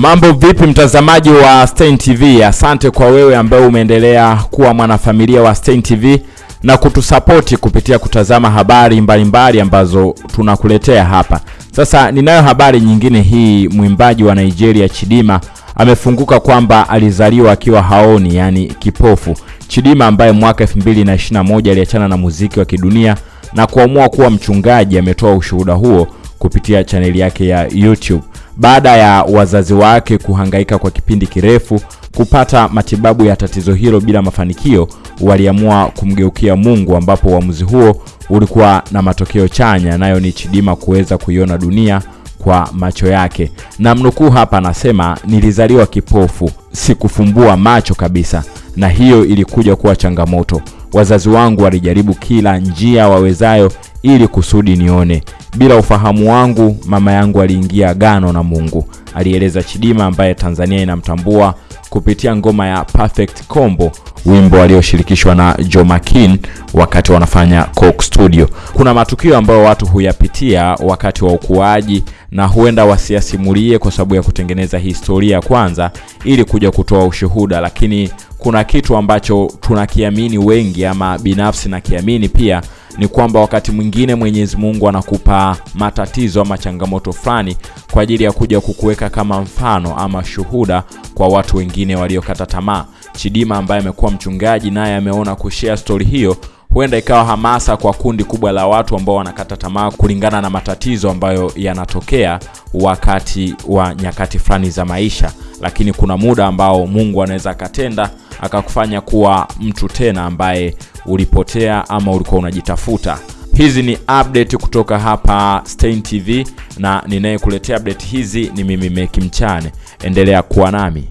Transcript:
Mambo vipi mtazamaji wa Stein TV? Asante kwa wewe ambaye umeendelea kuwa mwanafamilia wa Stein TV na kutusapoti kupitia kutazama habari mbalimbali mbali ambazo tunakuletea hapa. Sasa ninayo habari nyingine hii, mwimbaji wa Nigeria Chidima amefunguka kwamba alizaliwa akiwa haoni, yani kipofu. Chidima ambaye mwaka 2021 aliachana na muziki wa kidunia na kuamua kuwa mchungaji, ametoa ushuhuda huo kupitia chaneli yake ya YouTube baada ya wazazi wake kuhangaika kwa kipindi kirefu kupata matibabu ya tatizo hilo bila mafanikio, waliamua kumgeukia Mungu, ambapo uamuzi huo ulikuwa na matokeo chanya, nayo ni Chidima kuweza kuiona dunia kwa macho yake. Na mnukuu hapa, anasema nilizaliwa kipofu, sikufumbua macho kabisa, na hiyo ilikuja kuwa changamoto. Wazazi wangu walijaribu kila njia wawezayo ili kusudi nione. Bila ufahamu wangu, mama yangu aliingia gano na Mungu, alieleza Chidima ambaye Tanzania inamtambua kupitia ngoma ya Perfect Combo, wimbo alioshirikishwa na Jomakin wakati wanafanya Coke Studio. Kuna matukio ambayo watu huyapitia wakati wa ukuaji na huenda wasiasimulie kwa sababu ya kutengeneza historia kwanza ili kuja kutoa ushuhuda, lakini kuna kitu ambacho tunakiamini wengi, ama binafsi na kiamini pia ni kwamba wakati mwingine Mwenyezi Mungu anakupa matatizo ama changamoto fulani kwa ajili ya kuja kukuweka kama mfano ama shuhuda kwa watu wengine waliokata tamaa. Chidima ambaye amekuwa mchungaji naye ameona kushare stori hiyo huenda ikawa hamasa kwa kundi kubwa la watu ambao wanakata tamaa kulingana na matatizo ambayo yanatokea wakati wa nyakati fulani za maisha, lakini kuna muda ambao Mungu anaweza akatenda akakufanya kuwa mtu tena ambaye ulipotea ama ulikuwa unajitafuta. Hizi ni update kutoka hapa Stein TV na ninayekuletea update hizi ni mimi Meki Mchane. Endelea kuwa nami.